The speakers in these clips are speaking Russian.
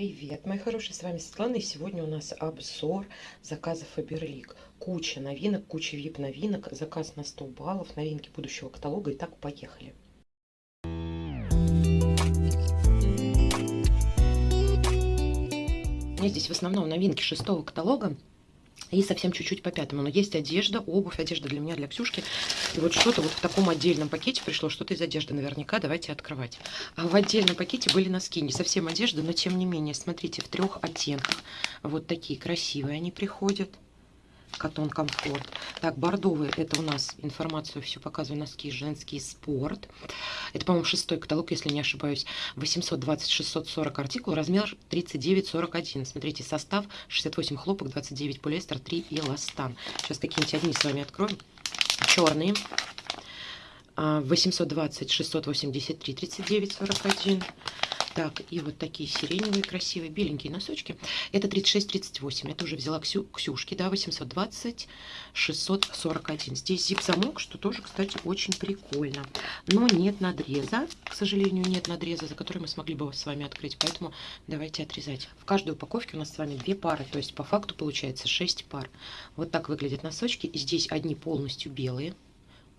Привет, мои хорошие, с вами Светлана, и сегодня у нас обзор заказа Фаберлик. Куча новинок, куча вип-новинок, заказ на 100 баллов, новинки будущего каталога. Итак, поехали. У меня здесь в основном новинки шестого каталога и совсем чуть-чуть по пятому. Но есть одежда, обувь, одежда для меня, для Ксюшки. И вот что-то вот в таком отдельном пакете пришло, что-то из одежды наверняка. Давайте открывать. А в отдельном пакете были носки. Не совсем одежда, но тем не менее, смотрите, в трех оттенках. Вот такие красивые они приходят. Катон Комфорт. Так, бордовый, это у нас информацию все показываю, носки женский спорт. Это, по-моему, шестой каталог, если не ошибаюсь. 820-640 артикул, размер 39-41. Смотрите, состав 68 хлопок, 29 полиэстер, 3 эластан. Сейчас какие-нибудь одни с вами откроем. Черные. 820, 683, 39, 41. Так, и вот такие сиреневые, красивые, беленькие носочки. Это 36-38. Это уже взяла Ксю, Ксюшки, да, 820, 641. Здесь зип-замок, что тоже, кстати, очень прикольно. Но нет надреза, к сожалению, нет надреза, за который мы смогли бы с вами открыть. Поэтому давайте отрезать. В каждой упаковке у нас с вами две пары, то есть по факту получается 6 пар. Вот так выглядят носочки. Здесь одни полностью белые,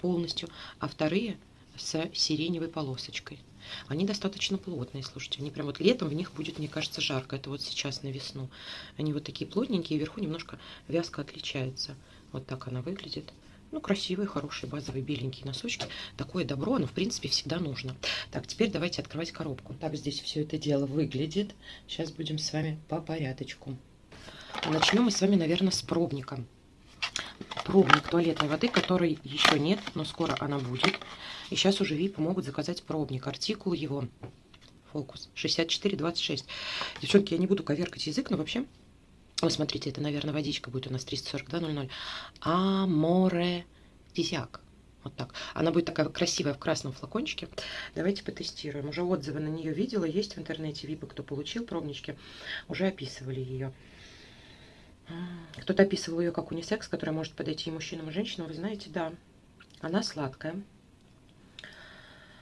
полностью, а вторые с сиреневой полосочкой. Они достаточно плотные, слушайте. Они прям вот летом в них будет, мне кажется, жарко. Это вот сейчас на весну. Они вот такие плотненькие, вверху немножко вязко отличается. Вот так она выглядит. Ну, красивые, хорошие, базовые беленькие носочки. Такое добро, оно, в принципе, всегда нужно. Так, теперь давайте открывать коробку. Так здесь все это дело выглядит. Сейчас будем с вами по порядочку. Начнем мы с вами, наверное, с пробника пробник туалетной воды, которой еще нет, но скоро она будет. И сейчас уже VIP могут заказать пробник. Артикул его, фокус, 6426. Девчонки, я не буду коверкать язык, но вообще... Вы смотрите, это, наверное, водичка будет у нас 342.00. Аморе Дизяк. Вот так. Она будет такая красивая в красном флакончике. Давайте потестируем. Уже отзывы на нее видела. Есть в интернете випы, кто получил пробнички. Уже описывали ее. Кто-то описывал ее как унисекс, которая может подойти и мужчинам, и женщинам. Вы знаете, да, она сладкая.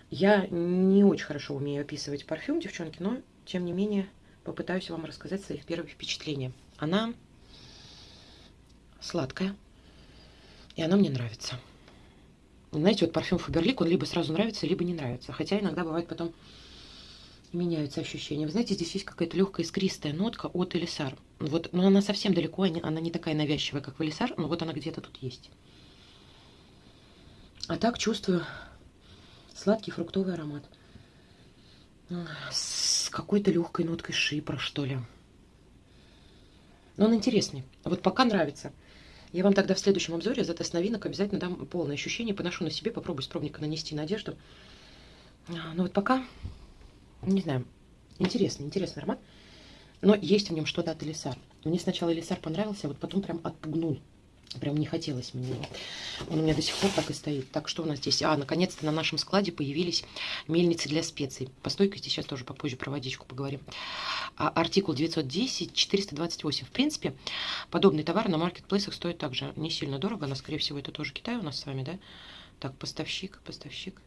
Я не очень хорошо умею описывать парфюм, девчонки, но, тем не менее, попытаюсь вам рассказать своих первых впечатления. Она сладкая, и она мне нравится. Знаете, вот парфюм Фаберлик, он либо сразу нравится, либо не нравится. Хотя иногда бывает потом меняются ощущения. Вы знаете, здесь есть какая-то легкая искристая нотка от Элисар. Вот, но она совсем далеко, она не такая навязчивая, как в Элисар, но вот она где-то тут есть. А так чувствую сладкий фруктовый аромат. С какой-то легкой ноткой шипра, что ли. Но он интересный. Вот пока нравится. Я вам тогда в следующем обзоре за тест новинок обязательно дам полное ощущение. Поношу на себе, попробую с пробника нанести на одежду. А, но вот пока не знаю, интересный, интересный аромат. Но есть в нем что-то от Элисар. Мне сначала Элисар понравился, а вот потом прям отпугнул. Прям не хотелось мне его. Он у меня до сих пор так и стоит. Так, что у нас здесь? А, наконец-то на нашем складе появились мельницы для специй. По стойкости сейчас тоже попозже про водичку поговорим. А, артикул 910-428. В принципе, подобный товар на маркетплейсах стоит также не сильно дорого. Но, скорее всего, это тоже Китай у нас с вами, да? Так, поставщик, поставщик.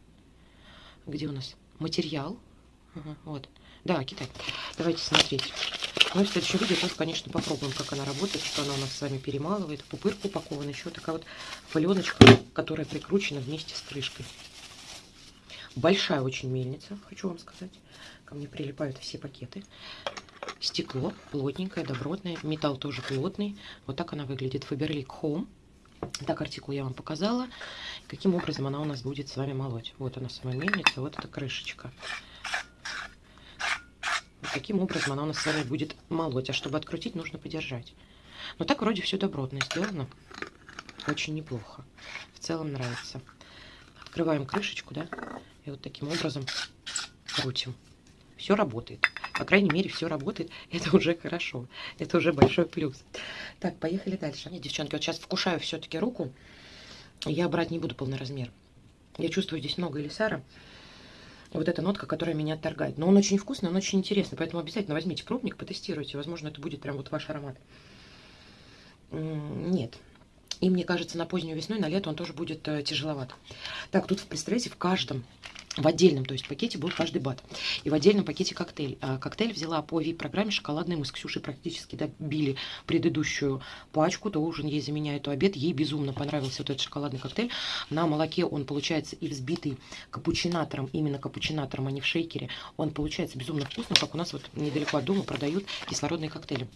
Где у нас? Материал. Вот. Да, Китай. Давайте смотреть. Ну, в следующем видео тоже, конечно, попробуем, как она работает, что она у нас с вами перемалывает. Пупырку упакована еще такая вот паленочка, которая прикручена вместе с крышкой. Большая очень мельница, хочу вам сказать. Ко мне прилипают все пакеты. Стекло плотненькое, добротное. Металл тоже плотный. Вот так она выглядит. Faberlic Home. Так, артикул я вам показала. Каким образом она у нас будет с вами молоть. Вот она сама мельница, вот эта крышечка каким образом она у нас с вами будет молоть. А чтобы открутить, нужно подержать. Но так вроде все добротно сделано. Очень неплохо. В целом нравится. Открываем крышечку, да, и вот таким образом крутим. Все работает. По крайней мере, все работает. Это уже хорошо. Это уже большой плюс. Так, поехали дальше. Нет, девчонки, вот сейчас вкушаю все-таки руку. Я брать не буду полный размер. Я чувствую здесь много элисара вот эта нотка, которая меня отторгает. Но он очень вкусный, он очень интересный, поэтому обязательно возьмите пробник, потестируйте. Возможно, это будет прям вот ваш аромат. Нет. И мне кажется, на позднюю весну и на лето он тоже будет э, тяжеловат. Так, тут, представляете, в каждом в отдельном, то есть пакете был каждый бат. И в отдельном пакете коктейль. А, коктейль взяла по VIP-программе шоколадный. Мы с Ксюшей практически добили предыдущую пачку. То ужин ей заменяет, то обед. Ей безумно понравился вот этот шоколадный коктейль. На молоке он получается и взбитый капучинатором, именно капучинатором, а не в шейкере. Он получается безумно вкусно, как у нас вот недалеко от дома продают кислородные коктейли.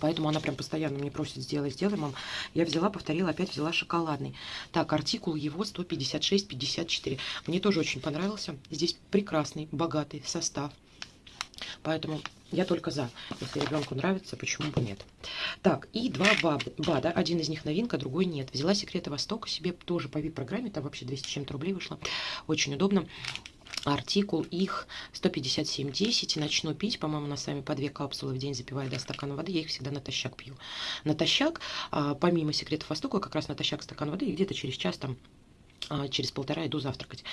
Поэтому она прям постоянно мне просит, сделай, сделай, мам. Я взяла, повторила, опять взяла шоколадный. Так, артикул его 156,54. Мне тоже очень понравился. Здесь прекрасный, богатый состав. Поэтому я только за. Если ребенку нравится, почему бы нет. Так, и два БАДа. Один из них новинка, другой нет. Взяла секреты Востока себе тоже по VIP-программе. Там вообще 200 чем-то рублей вышло. Очень удобно артикул их 157,10. Начну пить, по-моему, на сами по две капсулы в день запиваю до стакана воды. Я их всегда натощак пью. Натощак, а, помимо секретов Востока, как раз натощак стакан воды, и где-то через час там а, через полтора иду завтракать.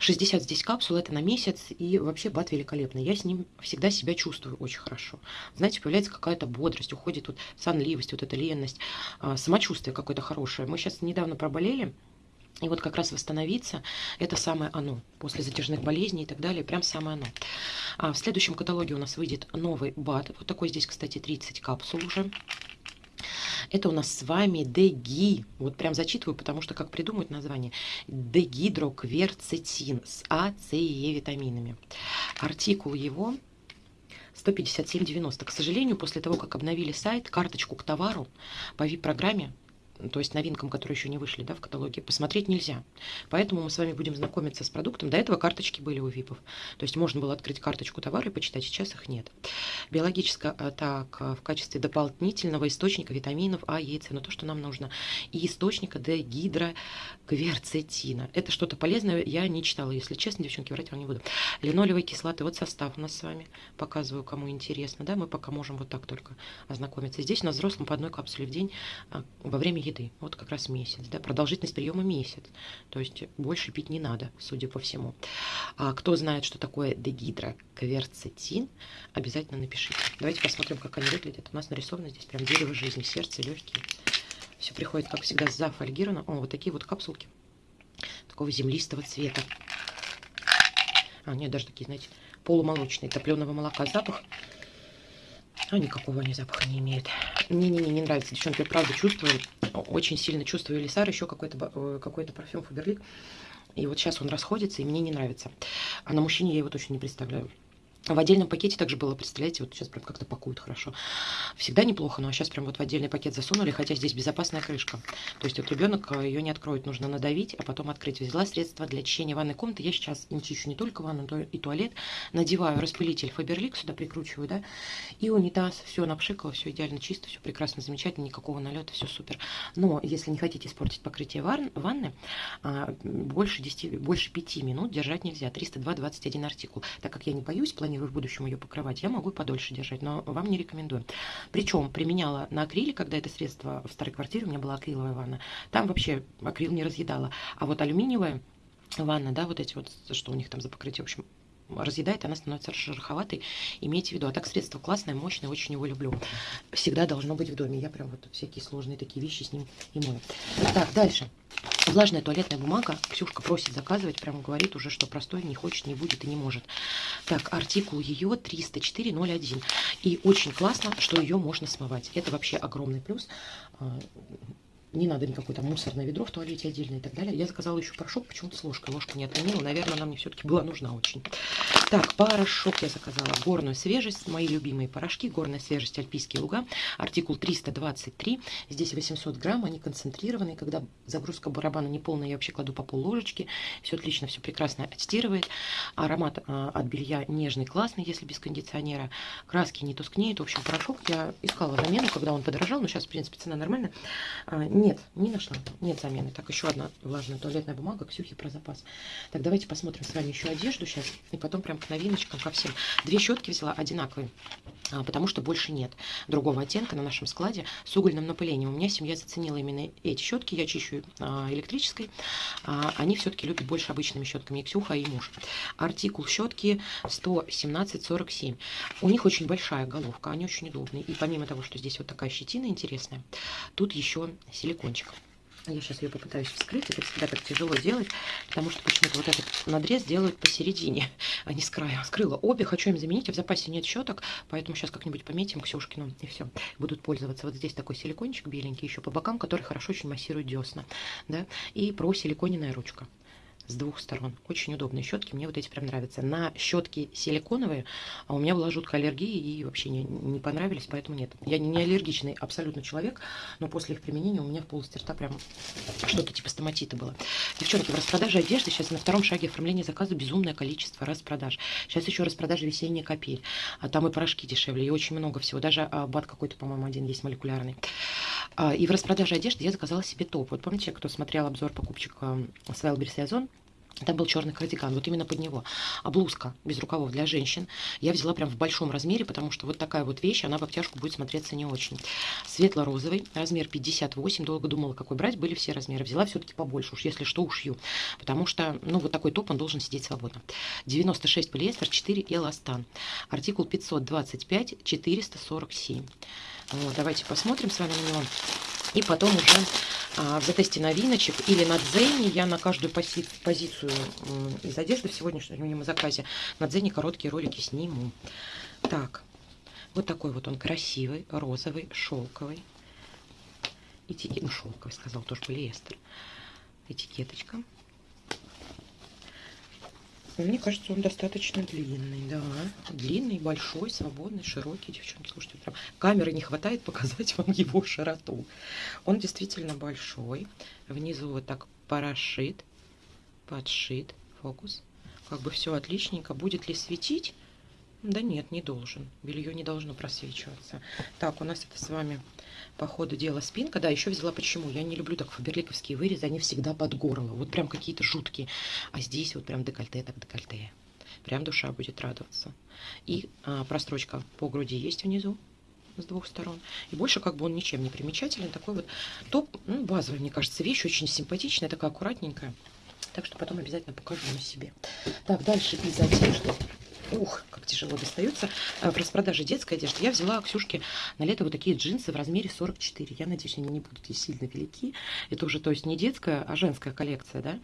60 здесь капсул, это на месяц, и вообще бат великолепный. Я с ним всегда себя чувствую очень хорошо. Знаете, появляется какая-то бодрость, уходит вот сонливость, вот эта ленность, а, самочувствие какое-то хорошее. Мы сейчас недавно проболели, и вот как раз восстановиться, это самое оно. После затяжных болезней и так далее, прям самое оно. А в следующем каталоге у нас выйдет новый БАД. Вот такой здесь, кстати, 30 капсул уже. Это у нас с вами Деги. Вот прям зачитываю, потому что как придумают название. Дегидрокверцетин с А, С и Е витаминами. Артикул его 157,90. К сожалению, после того, как обновили сайт, карточку к товару по VIP-программе то есть новинкам, которые еще не вышли да, в каталоге, посмотреть нельзя. Поэтому мы с вами будем знакомиться с продуктом. До этого карточки были у ВИПов. То есть можно было открыть карточку товара и почитать, сейчас их нет. Биологическая а, так, а, в качестве дополнительного источника витаминов А, Е, С, но то, что нам нужно. И источника Д, гидрокверцетина. Это что-то полезное, я не читала, если честно, девчонки, врать вам не буду. Линолевые кислоты, вот состав у нас с вами, показываю, кому интересно, да, мы пока можем вот так только ознакомиться. Здесь у нас взрослым по одной капсуле в день а, во время еды. Вот как раз месяц. Да? Продолжительность приема месяц. То есть больше пить не надо, судя по всему. А кто знает, что такое дегидрокверцетин, обязательно напишите. Давайте посмотрим, как они выглядят. У нас нарисовано здесь прям дерево жизни, сердце, легкие. Все приходит, как всегда, зафольгировано. О, вот такие вот капсулки такого землистого цвета. А, нет, даже такие, знаете, полумолочные, топленого молока. Запах а никакого они запаха не имеют. Не-не-не, не нравится. Девчонки, я правда чувствую, очень сильно чувствую Лисар, еще какой-то э, какой, -то, парфюм Фаберлик. И вот сейчас он расходится, и мне не нравится. А на мужчине я его точно не представляю. В отдельном пакете также было, представляете, вот сейчас прям как-то пакуют хорошо. Всегда неплохо, но сейчас прям вот в отдельный пакет засунули, хотя здесь безопасная крышка. То есть вот ребенок э, ее не откроет, нужно надавить, а потом открыть. Взяла средства для очищения ванной комнаты. Я сейчас чищу не только ванну, но и туалет. Надеваю распылитель Фаберлик, сюда прикручиваю, да, и унитаз. Все напшикало, все идеально чисто, все прекрасно, замечательно, никакого налета, все супер. Но если не хотите испортить покрытие ванны, а, больше 10, больше 5 минут держать нельзя. 302-21 артикул. Так как я не боюсь, планирую планирую в будущем ее покрывать, я могу подольше держать, но вам не рекомендую. Причем применяла на акриле, когда это средство в старой квартире, у меня была акриловая ванна, там вообще акрил не разъедала. А вот алюминиевая ванна, да, вот эти вот, что у них там за покрытие, в общем, разъедает, она становится шероховатой. Имейте в виду. А так средство классное, мощное, очень его люблю. Всегда должно быть в доме. Я прям вот всякие сложные такие вещи с ним и мою. Так, дальше. Влажная туалетная бумага. Ксюшка просит заказывать, прямо говорит уже, что простой не хочет, не будет и не может. Так, артикул ее 304.01. И очень классно, что ее можно смывать. Это вообще огромный плюс а, не надо никакое там мусорное ведро в туалете отдельно и так далее. Я заказала еще порошок, почему-то с ложкой. Ложка не отменила. Наверное, она мне все-таки была нужна очень. Так, порошок я заказала. Горную свежесть. Мои любимые порошки. Горная свежесть Альпийские луга. Артикул 323. Здесь 800 грамм. Они концентрированные. Когда загрузка барабана не полная, я вообще кладу по пол ложечки. Все отлично, все прекрасно отстирывает. Аромат а, от белья нежный, классный, если без кондиционера. Краски не тускнеют. В общем, порошок я искала замену, когда он подорожал. Но сейчас, в принципе, цена нормальная а, нет, не нашла. Нет замены. Так, еще одна влажная туалетная бумага. Ксюхи про запас. Так, давайте посмотрим с вами еще одежду сейчас. И потом прям к новиночкам, ко всем. Две щетки взяла одинаковые, а, потому что больше нет другого оттенка на нашем складе с угольным напылением. У меня семья заценила именно эти щетки. Я чищу а, электрической. А, они все-таки любят больше обычными щетками. И Ксюха, и муж. Артикул щетки 117,47. У них очень большая головка. Они очень удобные. И помимо того, что здесь вот такая щетина интересная, тут еще силикон силикончик. Я сейчас ее попытаюсь вскрыть. Это всегда так тяжело делать, потому что почему-то вот этот надрез делают посередине, а не с края. Скрыла обе, хочу им заменить, а в запасе нет щеток, поэтому сейчас как-нибудь пометим Ксюшкину, и все. Будут пользоваться. Вот здесь такой силикончик беленький еще по бокам, который хорошо очень массирует десна. Да? И про силиконенная ручка с двух сторон. Очень удобные щетки, мне вот эти прям нравятся. На щетки силиконовые, а у меня была жуткая аллергия и вообще не, не понравились, поэтому нет. Я не аллергичный абсолютно человек, но после их применения у меня в полости рта прям что-то типа стоматита было. Девчонки, в распродаже одежды сейчас на втором шаге оформления заказа безумное количество распродаж. Сейчас еще распродажа весенняя капель, а там и порошки дешевле, и очень много всего. Даже а, бат какой-то, по-моему, один есть молекулярный. А, и в распродаже одежды я заказала себе топ. Вот помните, кто смотрел обзор покупчика с Wildberries Озон? Там был черный кардиган, вот именно под него. А блузка без рукавов для женщин я взяла прям в большом размере, потому что вот такая вот вещь, она в обтяжку будет смотреться не очень. Светло-розовый, размер 58, долго думала, какой брать, были все размеры. Взяла все-таки побольше, уж если что, ушью. Потому что, ну, вот такой топ, он должен сидеть свободно. 96 полиэстер, 4 эластан. Артикул 525, 447. Вот, давайте посмотрим с вами на него. И потом уже а, в затесте новиночек или на Дзене я на каждую пози позицию из одежды в сегодняшнем заказе на Дзене короткие ролики сниму. Так, вот такой вот он красивый, розовый, шелковый. Этикет, ну шелковый сказал, тоже полиэстер. Этикеточка. Мне кажется, он достаточно длинный, да. Длинный, большой, свободный, широкий. Девчонки, слушайте, прям камеры не хватает показать вам его широту. Он действительно большой. Внизу вот так парашит, подшит, фокус. Как бы все отличненько. Будет ли светить? Да нет, не должен. Белье не должно просвечиваться. Так, у нас это с вами по ходу дела спинка. Да, еще взяла почему. Я не люблю так фаберликовские вырезы, они всегда под горло. Вот прям какие-то жуткие. А здесь вот прям декольте, так декольте. Прям душа будет радоваться. И а, прострочка по груди есть внизу с двух сторон. И больше как бы он ничем не примечателен. Такой вот топ, ну, базовый, мне кажется, вещь. Очень симпатичная, такая аккуратненькая. Так что потом обязательно покажу на себе. Так, дальше из одежды. Ух, как тяжело достаются. В распродаже детской одежды я взяла Ксюшке на лето вот такие джинсы в размере 44. Я надеюсь, они не будут сильно велики. Это уже, то есть, не детская, а женская коллекция, да.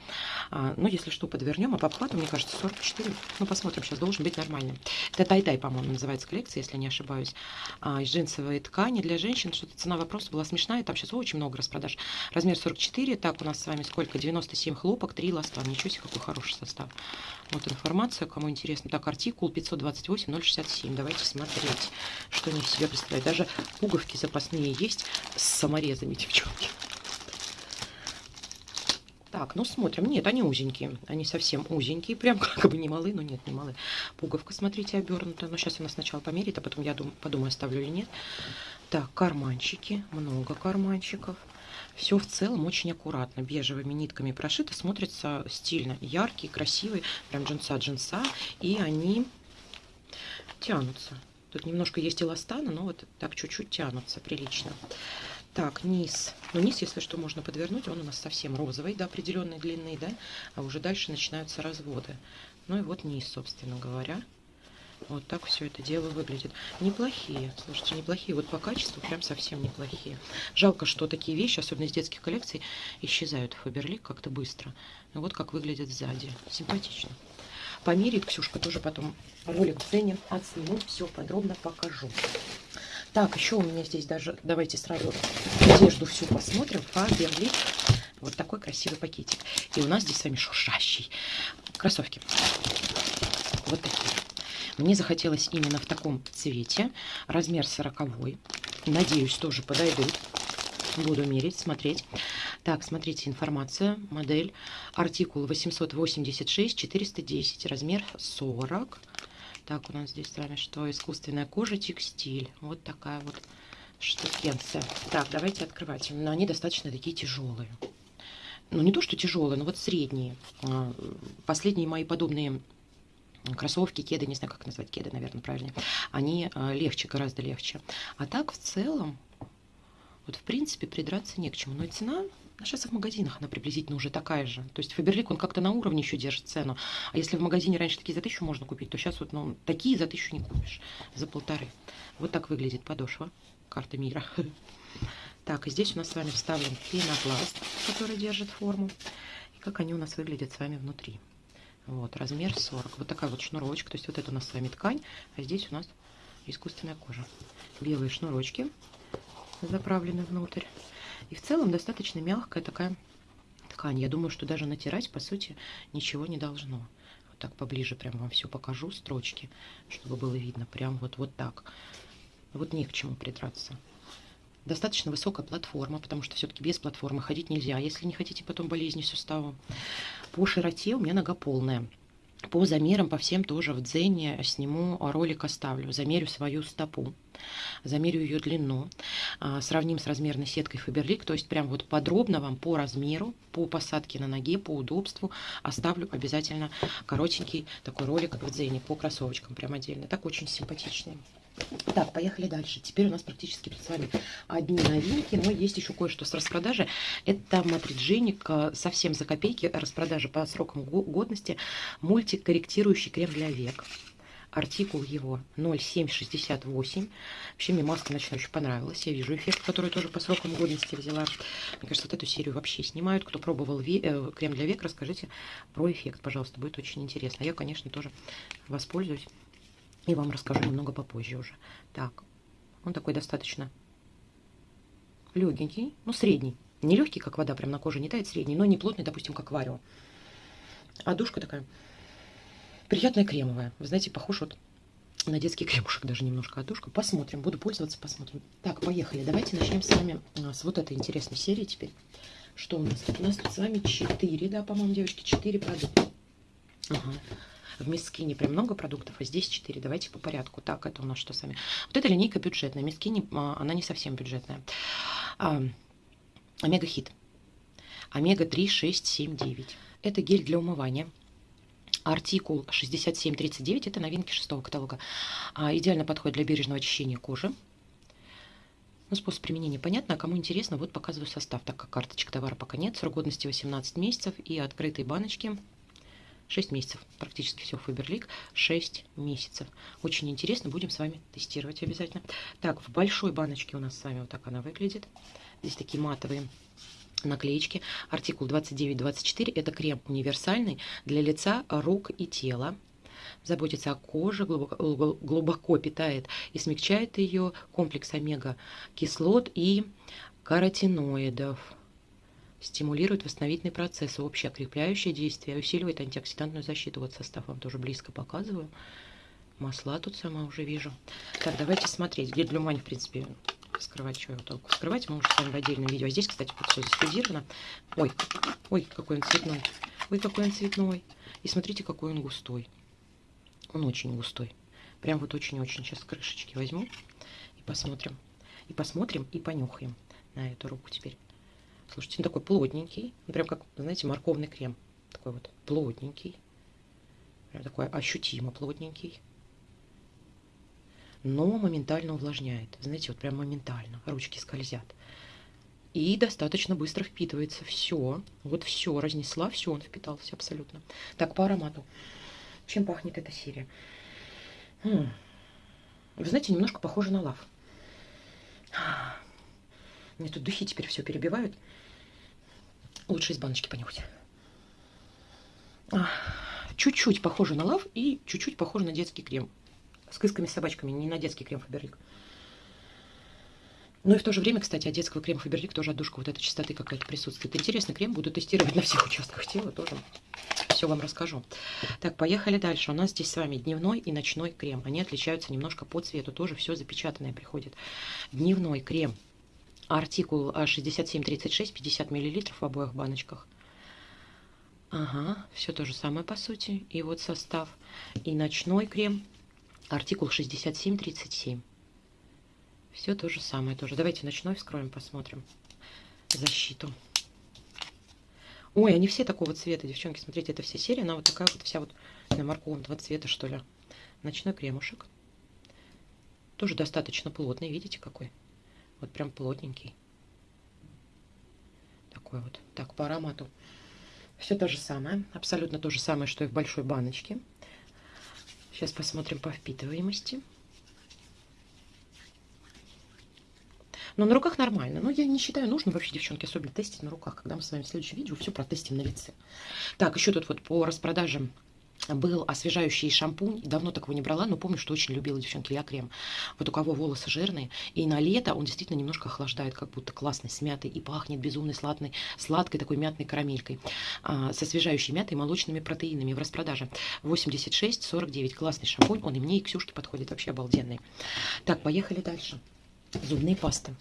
А, ну, если что, подвернем. А по обхвату, мне кажется, 44. Ну, посмотрим, сейчас должен быть нормальный. Это тай-тай, по-моему, называется коллекция, если не ошибаюсь. А, из джинсовой ткани для женщин. Что-то цена вопроса была смешная. Там сейчас очень много распродаж. Размер 44. Так, у нас с вами сколько? 97 хлопок, 3 ласта. Ничего себе, какой хороший состав. Вот информация, кому интересно. Так, артикул 528-067. Давайте смотреть, что они в себя представляют. Даже пуговки запасные есть с саморезами, девчонки. Так, ну смотрим. Нет, они узенькие. Они совсем узенькие. Прям как бы не малы, но нет, не малы. Пуговка, смотрите, обернута. Но сейчас она сначала померит, а потом я дум, подумаю, оставлю или нет. Так, карманчики. Много карманчиков. Все в целом очень аккуратно, бежевыми нитками прошито, смотрится стильно, яркий, красивый, прям джинса-джинса, и они тянутся. Тут немножко есть эластана, но вот так чуть-чуть тянутся, прилично. Так, низ. Ну, низ, если что, можно подвернуть. Он у нас совсем розовый, до определенной длины, да. А уже дальше начинаются разводы. Ну и вот низ, собственно говоря. Вот так все это дело выглядит. Неплохие, слушайте, неплохие. Вот по качеству прям совсем неплохие. Жалко, что такие вещи, особенно из детских коллекций, исчезают в Фаберлик как-то быстро. И вот как выглядит сзади. Симпатично. Померит Ксюшка тоже потом ролик в цене отсниму, все подробно покажу. Так, еще у меня здесь даже, давайте сразу одежду всю посмотрим. Фаберлик. Вот такой красивый пакетик. И у нас здесь с вами шуршащий. Кроссовки. Вот такие. Мне захотелось именно в таком цвете. Размер 40. Надеюсь, тоже подойдут. Буду мерить, смотреть. Так, смотрите, информация, модель, артикул 886-410, размер 40. Так, у нас здесь с вами что? Искусственная кожа, текстиль. Вот такая вот штукенция. Так, давайте открывать. Но они достаточно такие тяжелые. Ну, не то, что тяжелые, но вот средние. А, последние мои подобные кроссовки, кеды, не знаю, как назвать кеды, наверное, правильнее, они э, легче, гораздо легче. А так, в целом, вот, в принципе, придраться не к чему. Но цена, а сейчас в магазинах она приблизительно уже такая же. То есть Фаберлик, он как-то на уровне еще держит цену. А если в магазине раньше такие за тысячу можно купить, то сейчас вот, ну, такие за тысячу не купишь, за полторы. Вот так выглядит подошва, карта мира. Так, и здесь у нас с вами вставлен пенопласт, который держит форму. И как они у нас выглядят с вами внутри. Вот, размер 40. Вот такая вот шнурочка. То есть вот это у нас с вами ткань, а здесь у нас искусственная кожа. Белые шнурочки заправлены внутрь. И в целом достаточно мягкая такая ткань. Я думаю, что даже натирать, по сути, ничего не должно. Вот так поближе прям вам все покажу, строчки, чтобы было видно. Прям вот, вот так. Вот не к чему придраться. Достаточно высокая платформа, потому что все-таки без платформы ходить нельзя, если не хотите потом болезни сустава. По широте у меня нога полная. По замерам, по всем тоже в дзене сниму ролик, оставлю. Замерю свою стопу, замерю ее длину, а, сравним с размерной сеткой Faberlic. То есть прям вот подробно вам по размеру, по посадке на ноге, по удобству оставлю обязательно коротенький такой ролик в дзене по кроссовочкам прям отдельно. Так очень симпатичный. Так, поехали дальше. Теперь у нас практически с вами одни новинки, но есть еще кое-что с распродажи. Это матридженик э, совсем за копейки, распродажа по срокам годности, мультикорректирующий крем для век. Артикул его 0768. Вообще мне маска ночная очень понравилась. Я вижу эффект, который тоже по срокам годности взяла. Мне кажется, вот эту серию вообще снимают. Кто пробовал ве э, крем для век, расскажите про эффект, пожалуйста. Будет очень интересно. Я, конечно, тоже воспользуюсь. И вам расскажу немного попозже уже. Так, он такой достаточно легенький, ну средний. Не легкий, как вода, прям на коже не тает, средний, но не плотный, допустим, как варио. А душка такая приятная кремовая. Вы знаете, похож вот на детский кремушек даже немножко отдушка. Посмотрим, буду пользоваться, посмотрим. Так, поехали. Давайте начнем с вами а, с вот этой интересной серии теперь. Что у нас? У нас тут с вами 4, да, по-моему, девочки, 4 продукта. Ага. В Мискине прям много продуктов, а здесь 4. Давайте по порядку. Так, это у нас что сами? Вот эта линейка бюджетная. Мискини, а, она не совсем бюджетная. А, Омега Хит. Омега 3, 6, 7, 9. Это гель для умывания. Артикул 6739, это новинки шестого каталога. А, идеально подходит для бережного очищения кожи. Ну, способ применения понятно, а кому интересно, вот показываю состав, так как карточек товара пока нет, срок годности 18 месяцев и открытые баночки 6 месяцев. Практически все Фаберлик 6 месяцев. Очень интересно, будем с вами тестировать обязательно. Так, в большой баночке у нас с вами вот так она выглядит. Здесь такие матовые наклеечки. Артикул 2924. Это крем универсальный для лица, рук и тела. Заботится о коже, глубоко, глубоко питает и смягчает ее комплекс омега-кислот и каротиноидов стимулирует восстановительный процесс, общее укрепляющее действие, усиливает антиоксидантную защиту. Вот состав вам тоже близко показываю. Масла тут сама уже вижу. Так, давайте смотреть. Гель для в принципе, скрывать, что его толку скрывать, мы уже с вами в отдельном видео. А здесь, кстати, вот все застудировано. Ой, ой, какой он цветной. Ой, какой он цветной. И смотрите, какой он густой. Он очень густой. Прям вот очень-очень. Сейчас крышечки возьму и посмотрим. И посмотрим, и понюхаем на эту руку теперь. Слушайте, он такой плотненький. Прям как, знаете, морковный крем. Такой вот плотненький. Прям такой ощутимо плотненький. Но моментально увлажняет. Знаете, вот прям моментально. Ручки скользят. И достаточно быстро впитывается. Все. Вот все. Разнесла. Все, он впитался абсолютно. Так, по аромату. Чем пахнет эта серия? М. Вы знаете, немножко похоже на лав. Мне тут духи теперь все перебивают. Лучше из баночки понюхать. Чуть-чуть похоже на лав и чуть-чуть похоже на детский крем. С кысками, с собачками, не на детский крем Фаберлик. Ну и в то же время, кстати, от детского крема Фаберлик тоже отдушка вот этой чистоты какая-то присутствует. Интересный крем, буду тестировать на всех участках тела тоже. Все вам расскажу. Так, поехали дальше. У нас здесь с вами дневной и ночной крем. Они отличаются немножко по цвету. Тоже все запечатанное приходит. Дневной крем Артикул 6736, 50 мл в обоих баночках. Ага, все то же самое по сути. И вот состав. И ночной крем. Артикул 6737. Все то же самое тоже. Давайте ночной вскроем, посмотрим. Защиту. Ой, они все такого цвета, девчонки. Смотрите, это вся серия. Она вот такая вот вся вот на морковного цвета, что ли. Ночной кремушек. Тоже достаточно плотный. Видите, какой? Вот прям плотненький. Такой вот. Так, по аромату. Все то же самое. Абсолютно то же самое, что и в большой баночке. Сейчас посмотрим по впитываемости. Но на руках нормально. Но я не считаю нужным вообще, девчонки, особенно тестить на руках, когда мы с вами в следующем видео все протестим на лице. Так, еще тут вот по распродажам был освежающий шампунь. Давно такого не брала, но помню, что очень любила девчонки я крем. Вот у кого волосы жирные. И на лето он действительно немножко охлаждает, как будто классный, с мятой. И пахнет безумной сладкой, сладкой такой мятной карамелькой. А, с освежающей мятой и молочными протеинами в распродаже. 86,49. Классный шампунь. Он и мне, и Ксюшке подходит. Вообще обалденный. Так, поехали дальше. Зубные пасты.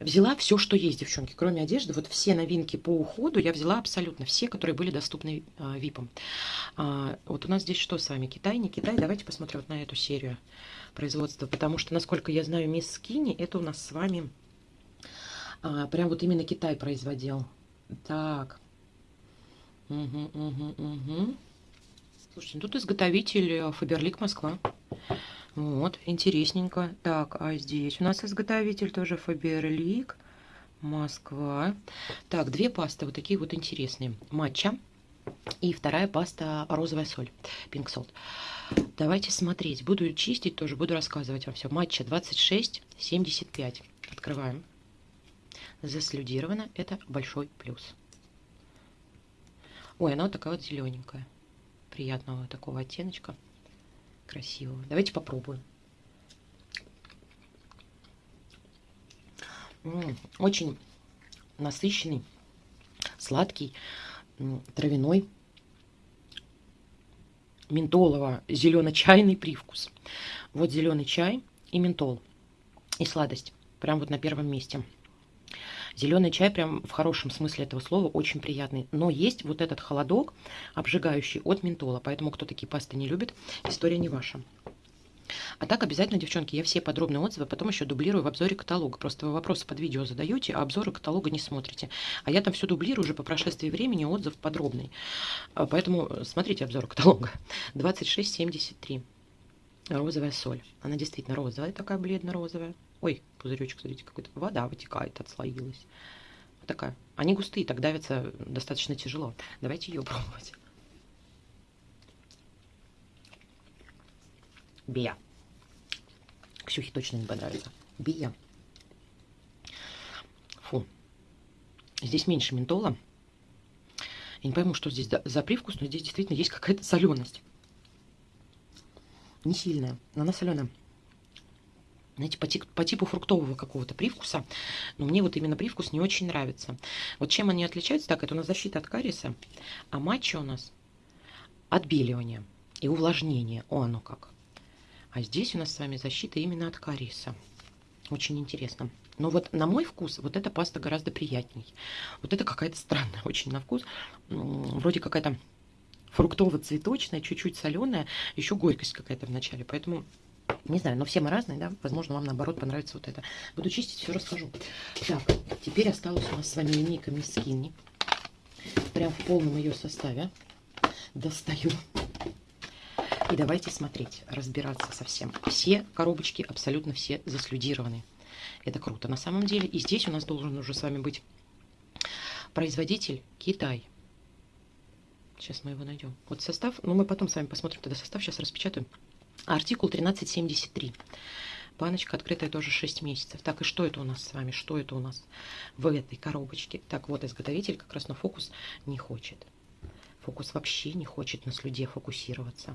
Взяла все, что есть, девчонки, кроме одежды. Вот все новинки по уходу я взяла абсолютно все, которые были доступны а, ВИПам. А, вот у нас здесь что с вами? Китай, не Китай? Давайте посмотрим вот на эту серию производства. Потому что, насколько я знаю, мисс Скини, это у нас с вами а, прям вот именно Китай производил. Так. Угу, угу, угу. Слушайте, ну тут изготовитель Фаберлик Москва. Вот, интересненько. Так, а здесь у нас изготовитель тоже Фаберлик, Москва. Так, две пасты вот такие вот интересные. Матча и вторая паста розовая соль, Pink Salt. Давайте смотреть. Буду чистить тоже, буду рассказывать вам все. Матча 26,75. Открываем. Заслюдировано. Это большой плюс. Ой, она вот такая вот зелененькая. Приятного такого оттеночка красивого. Давайте попробуем. Очень насыщенный, сладкий, травяной, ментолово-зелено-чайный привкус. Вот зеленый чай и ментол. И сладость. Прям вот на первом месте. Зеленый чай прям в хорошем смысле этого слова очень приятный. Но есть вот этот холодок обжигающий от ментола. Поэтому кто такие пасты не любит, история не ваша. А так обязательно, девчонки, я все подробные отзывы потом еще дублирую в обзоре каталога. Просто вы вопросы под видео задаете, а обзоры каталога не смотрите. А я там все дублирую уже по прошествии времени, отзыв подробный. А, поэтому смотрите обзор каталога. 26,73. Розовая соль. Она действительно розовая, такая бледно-розовая. Ой, пузыречек, смотрите, какой-то вода вытекает, отслоилась. Вот такая. Они густые, так давятся достаточно тяжело. Давайте ее пробовать. Бия. Ксюхе точно не понравится. Бия. Фу. Здесь меньше ментола. Я не пойму, что здесь за привкус, но здесь действительно есть какая-то соленость. Не сильная, но она соленая знаете, по, по типу фруктового какого-то привкуса. Но мне вот именно привкус не очень нравится. Вот чем они отличаются? Так, это у нас защита от кариеса, а матча у нас отбеливание и увлажнение. О, оно как. А здесь у нас с вами защита именно от кариеса. Очень интересно. Но вот на мой вкус вот эта паста гораздо приятней. Вот это какая-то странная очень на вкус. Вроде какая-то фруктово-цветочная, чуть-чуть соленая, еще горькость какая-то в начале. Поэтому не знаю, но все мы разные, да? Возможно, вам наоборот понравится вот это. Буду чистить, все расскажу. Так, теперь осталась у нас с вами линейка Skinny. Прям в полном ее составе. Достаю. И давайте смотреть, разбираться со всем. Все коробочки, абсолютно все заслюдированы. Это круто на самом деле. И здесь у нас должен уже с вами быть производитель Китай. Сейчас мы его найдем. Вот состав, ну мы потом с вами посмотрим тогда состав, сейчас распечатаем. Артикул 1373. Баночка открытая тоже 6 месяцев. Так, и что это у нас с вами? Что это у нас в этой коробочке? Так, вот изготовитель как раз на фокус не хочет. Фокус вообще не хочет на слюде фокусироваться.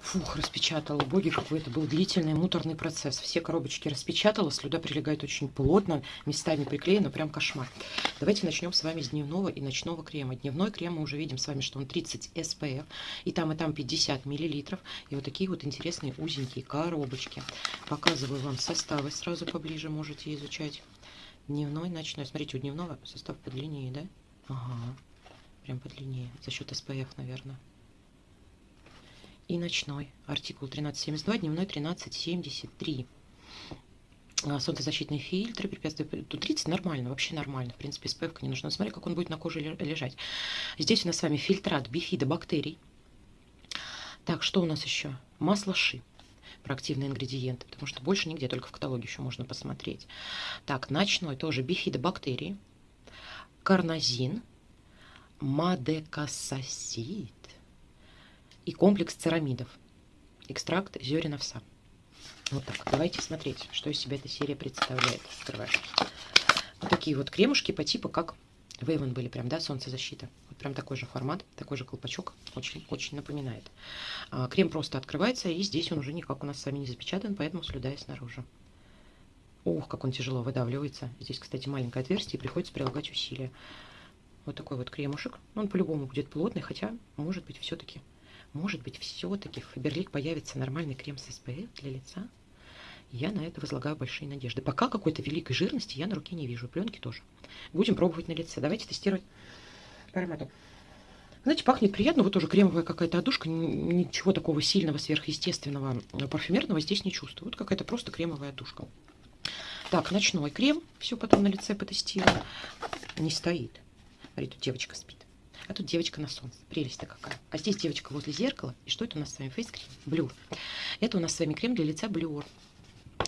Фух, распечатала. Боги, какой это был длительный, муторный процесс. Все коробочки распечатала, слюда прилегает очень плотно, местами приклеена, прям кошмар. Давайте начнем с вами с дневного и ночного крема. Дневной крем мы уже видим с вами, что он 30 SPF, и там, и там 50 миллилитров. И вот такие вот интересные узенькие коробочки. Показываю вам составы, сразу поближе можете изучать. Дневной, ночной. Смотрите, у дневного состав подлиннее, да? Ага, прям подлиннее, за счет SPF, наверное и ночной. Артикул 1372, дневной 1373. А, солнцезащитные фильтры, препятствия. Тут 30 нормально, вообще нормально. В принципе, SPF не нужно. Смотри, как он будет на коже лежать. Здесь у нас с вами фильтрат бифида бактерий. Так, что у нас еще? Масло ши про активные ингредиенты, потому что больше нигде, только в каталоге еще можно посмотреть. Так, ночной тоже бифидобактерии, карнозин, мадекасасид, и комплекс церамидов. Экстракт зерен овса. Вот так. Давайте смотреть, что из себя эта серия представляет. Открываем. Вот такие вот кремушки по типу, как Вейвен были прям, да, солнцезащита. Вот прям такой же формат, такой же колпачок. Очень-очень напоминает. А, крем просто открывается, и здесь он уже никак у нас с вами не запечатан, поэтому слюда снаружи. Ух, как он тяжело выдавливается. Здесь, кстати, маленькое отверстие, и приходится прилагать усилия. Вот такой вот кремушек. Он по-любому будет плотный, хотя, может быть, все-таки, может быть, все-таки в Фаберлик появится нормальный крем с SPF для лица. Я на это возлагаю большие надежды. Пока какой-то великой жирности я на руке не вижу. Пленки тоже. Будем пробовать на лице. Давайте тестировать по аромату. Знаете, пахнет приятно. Вот тоже кремовая какая-то одушка. Ничего такого сильного, сверхъестественного, э, парфюмерного здесь не чувствую. Вот какая-то просто кремовая одушка. Так, ночной крем. Все потом на лице потестирую. Не стоит. Тут девочка спит. А тут девочка на солнце. Прелесть-то какая. А здесь девочка возле зеркала. И что это у нас с вами? Фейс-крем. Блюр. Это у нас с вами крем для лица Блюр.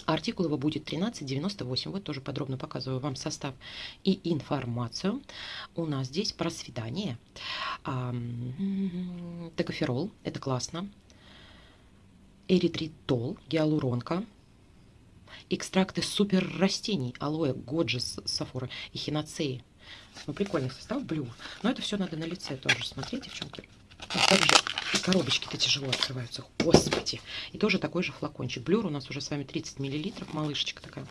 Артикул его будет 1398. Вот тоже подробно показываю вам состав и информацию. У нас здесь про свидание. Текоферол. Это классно. Эритритол. Гиалуронка. Экстракты супер растений. Алоэ, годжи, сафора и хиноцеи. Ну, прикольный состав, блю. Но это все надо на лице тоже смотреть, девчонки. Вот также и коробочки-то тяжело открываются. Господи. И тоже такой же флакончик. Блюр у нас уже с вами 30 миллилитров. Малышечка такая.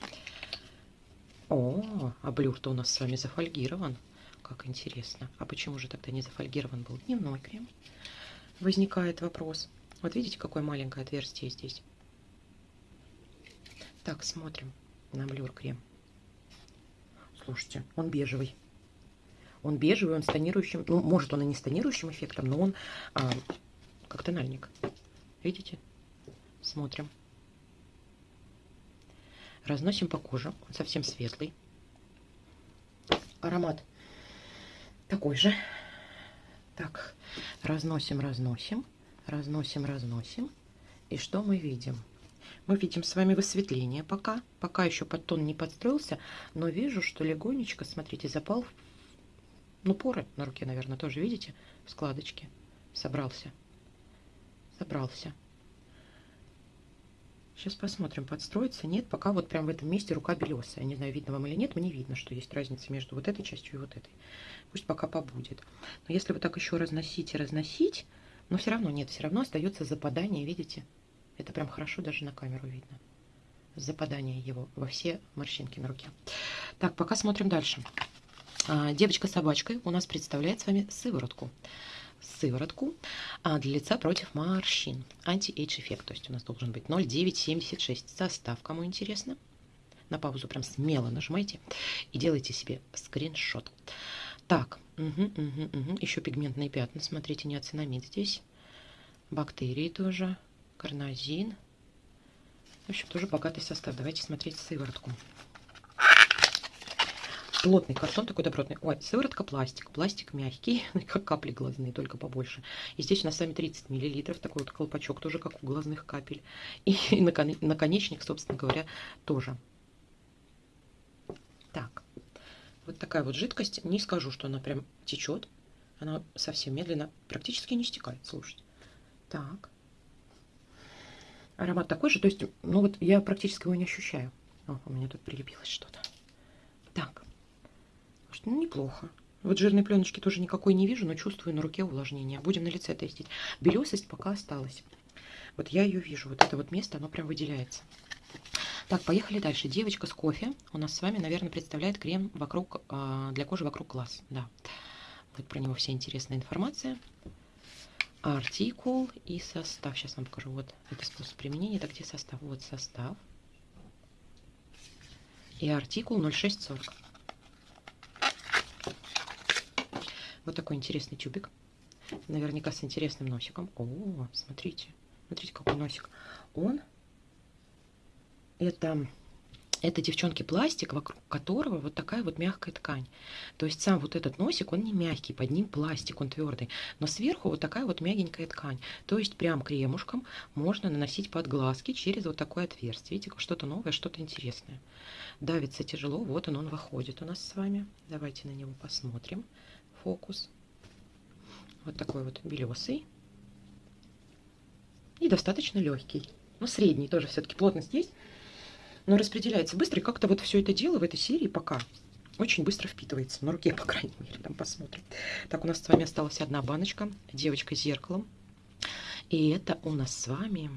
О, а блюр-то у нас с вами зафольгирован. Как интересно. А почему же тогда не зафольгирован был дневной крем? Возникает вопрос. Вот видите, какое маленькое отверстие здесь? Так, смотрим на блюр крем. Слушайте, он бежевый. Он бежевый, он с тонирующим, ну, может, он и не с тонирующим эффектом, но он а, как тональник. Видите? Смотрим. Разносим по коже. Он совсем светлый. Аромат такой же. Так, разносим, разносим, разносим, разносим. И что мы видим? Мы видим с вами высветление пока. Пока еще подтон не подстроился, но вижу, что легонечко, смотрите, запал ну, поры на руке, наверное, тоже, видите? Складочки. Собрался. Собрался. Сейчас посмотрим, подстроится. Нет, пока вот прям в этом месте рука белесая. Не знаю, видно вам или нет, мне видно, что есть разница между вот этой частью и вот этой. Пусть пока побудет. Но если вы так еще разносить и разносить, но все равно нет, все равно остается западание, видите? Это прям хорошо даже на камеру видно. Западание его во все морщинки на руке. Так, пока смотрим дальше. А, девочка с собачкой у нас представляет с вами сыворотку. Сыворотку а, для лица против морщин. Анти-эйдж эффект. То есть у нас должен быть 0,976. Состав, кому интересно. На паузу прям смело нажимайте и делайте себе скриншот. Так, угу, угу, угу. еще пигментные пятна. Смотрите, неоцинамид здесь. Бактерии тоже. Карнозин. В общем, тоже богатый состав. Давайте смотреть сыворотку плотный картон такой добротный. Ой, сыворотка пластик. Пластик мягкий, как капли глазные, только побольше. И здесь у нас с вами 30 миллилитров. Такой вот колпачок, тоже как у глазных капель. И наконечник, собственно говоря, тоже. Так, вот такая вот жидкость. Не скажу, что она прям течет. Она совсем медленно, практически не стекает, слушайте. Так. Аромат такой же, то есть, ну вот я практически его не ощущаю. О, у меня тут прилепилось что-то. Так. Ну, неплохо. Вот жирной пленочки тоже никакой не вижу, но чувствую на руке увлажнение. Будем на лице тестить. Белесость пока осталась. Вот я ее вижу. Вот это вот место, оно прям выделяется. Так, поехали дальше. Девочка с кофе у нас с вами, наверное, представляет крем вокруг, э, для кожи вокруг глаз. Да. Вот про него вся интересная информация. Артикул и состав. Сейчас вам покажу. Вот это способ применения. Это где состав? Вот состав. И артикул 0640. Вот такой интересный тюбик. Наверняка с интересным носиком. О, смотрите. Смотрите, какой носик. Он, это, это, девчонки, пластик, вокруг которого вот такая вот мягкая ткань. То есть сам вот этот носик, он не мягкий, под ним пластик, он твердый. Но сверху вот такая вот мягенькая ткань. То есть прям кремушком можно наносить под глазки через вот такое отверстие. Видите, что-то новое, что-то интересное. Давится тяжело, вот он, он выходит у нас с вами. Давайте на него посмотрим фокус. Вот такой вот белесый. И достаточно легкий. Ну, средний тоже все-таки плотность есть. Но распределяется быстро. И как-то вот все это дело в этой серии пока очень быстро впитывается. На руке, по крайней мере, там посмотрим. Так, у нас с вами осталась одна баночка. Девочка с зеркалом. И это у нас с вами...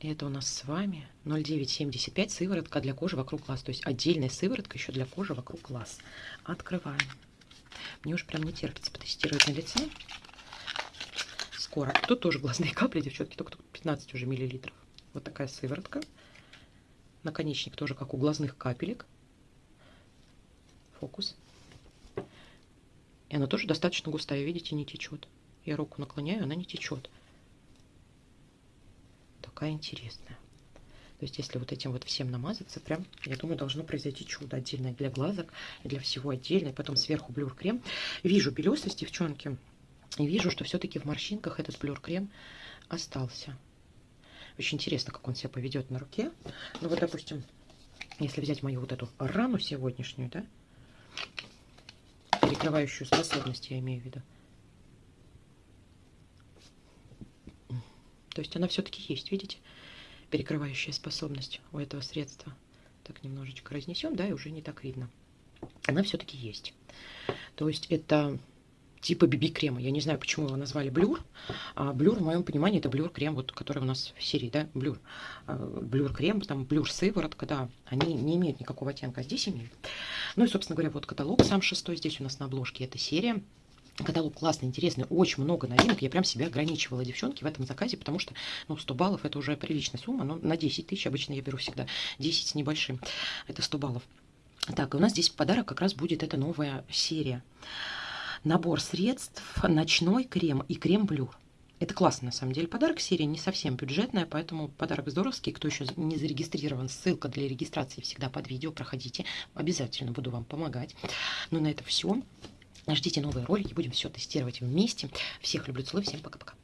Это у нас с вами 0,975 сыворотка для кожи вокруг глаз. То есть отдельная сыворотка еще для кожи вокруг глаз. Открываем. Мне уж прям не терпится потестировать на лице. Скоро. Тут тоже глазные капли, девчонки, только тут 15 уже миллилитров. Вот такая сыворотка. Наконечник тоже как у глазных капелек. Фокус. И она тоже достаточно густая, видите, не течет. Я руку наклоняю, она не течет. Такая интересная. То есть, если вот этим вот всем намазаться, прям, я думаю, должно произойти чудо. Отдельно для глазок, для всего отдельно. И потом сверху блюр-крем. Вижу белесость, девчонки. И вижу, что все-таки в морщинках этот блюр-крем остался. Очень интересно, как он себя поведет на руке. Ну вот, допустим, если взять мою вот эту рану сегодняшнюю, да, перекрывающую способность, я имею в виду. То есть она все-таки есть, видите? Перекрывающая способность у этого средства. Так немножечко разнесем, да, и уже не так видно. Она все-таки есть. То есть это типа BB-крема. Я не знаю, почему его назвали blur. А blur, в моем понимании, это blur-крем, вот, который у нас в серии, да, blur. А, blur-крем, там blur-сыворотка, да, они не имеют никакого оттенка, а здесь имеют. Ну и, собственно говоря, вот каталог сам шестой, здесь у нас на обложке эта серия. Каталог классный, интересный, очень много новинок. Я прям себя ограничивала, девчонки, в этом заказе, потому что, ну, 100 баллов это уже приличная сумма, но на 10 тысяч обычно я беру всегда 10 с небольшим. Это 100 баллов. Так, и у нас здесь в подарок как раз будет эта новая серия набор средств, ночной крем и крем-блюр. Это классно, на самом деле, подарок. Серия не совсем бюджетная, поэтому подарок здоровский. Кто еще не зарегистрирован, ссылка для регистрации всегда под видео. Проходите, обязательно буду вам помогать. Ну, на это все. Ждите новые ролики, будем все тестировать вместе. Всех люблю, целую, всем пока-пока.